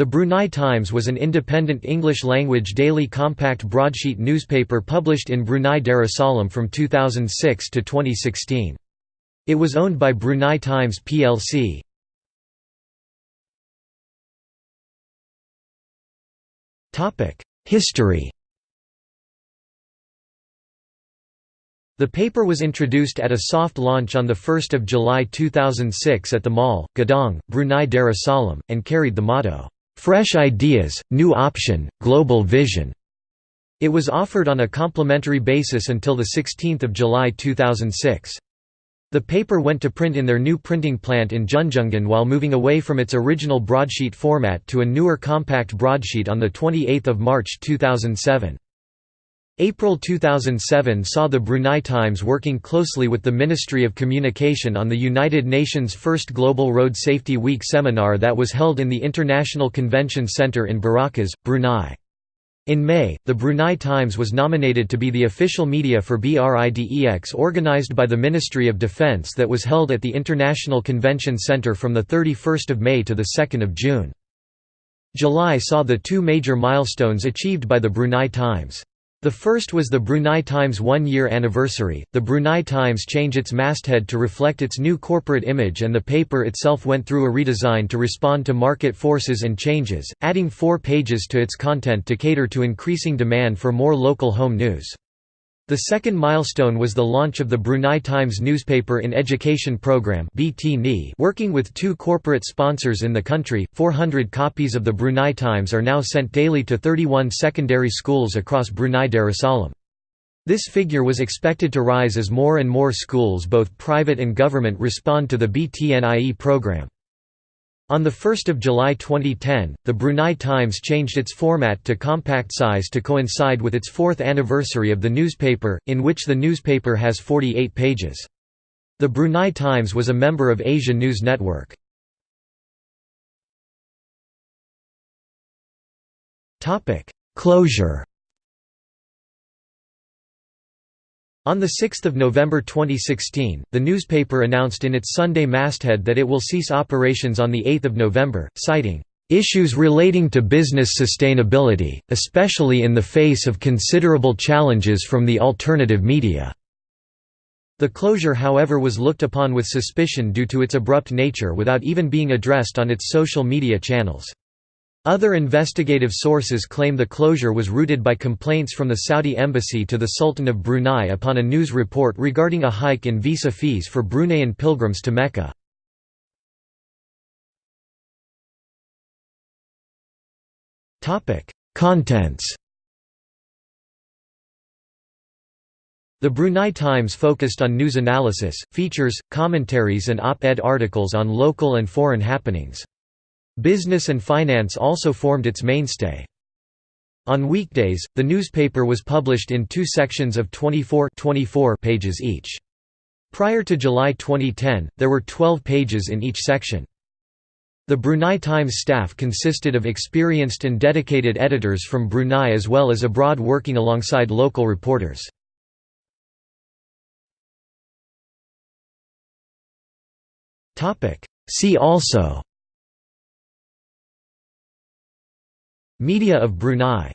The Brunei Times was an independent English-language daily compact broadsheet newspaper published in Brunei Darussalam from 2006 to 2016. It was owned by Brunei Times plc. History The paper was introduced at a soft launch on 1 July 2006 at the Mall, Gadong, Brunei Darussalam, and carried the motto, Fresh Ideas, New Option, Global Vision. It was offered on a complimentary basis until 16 July 2006. The paper went to print in their new printing plant in Junjongan while moving away from its original broadsheet format to a newer compact broadsheet on 28 March 2007. April 2007 saw the Brunei Times working closely with the Ministry of Communication on the United Nations' first Global Road Safety Week seminar that was held in the International Convention Centre in Berakas, Brunei. In May, the Brunei Times was nominated to be the official media for BRIDEX organized by the Ministry of Defence that was held at the International Convention Centre from 31 May to 2 June. July saw the two major milestones achieved by the Brunei Times. The first was the Brunei Times one-year anniversary. The Brunei Times changed its masthead to reflect its new corporate image and the paper itself went through a redesign to respond to market forces and changes, adding four pages to its content to cater to increasing demand for more local home news. The second milestone was the launch of the Brunei Times newspaper in education program working with two corporate sponsors in the country. 400 copies of the Brunei Times are now sent daily to 31 secondary schools across Brunei Darussalam. This figure was expected to rise as more and more schools both private and government respond to the BTNIE program. On 1 July 2010, the Brunei Times changed its format to compact size to coincide with its fourth anniversary of the newspaper, in which the newspaper has 48 pages. The Brunei Times was a member of Asia News Network. Closure On 6 November 2016, the newspaper announced in its Sunday masthead that it will cease operations on 8 November, citing, "...issues relating to business sustainability, especially in the face of considerable challenges from the alternative media." The closure however was looked upon with suspicion due to its abrupt nature without even being addressed on its social media channels. Other investigative sources claim the closure was rooted by complaints from the Saudi embassy to the Sultan of Brunei upon a news report regarding a hike in visa fees for Bruneian pilgrims to Mecca. Contents The Brunei Times focused on news analysis, features, commentaries and op-ed articles on local and foreign happenings. Business and finance also formed its mainstay. On weekdays, the newspaper was published in two sections of 24, 24 pages each. Prior to July 2010, there were 12 pages in each section. The Brunei Times staff consisted of experienced and dedicated editors from Brunei as well as abroad working alongside local reporters. See also Media of Brunei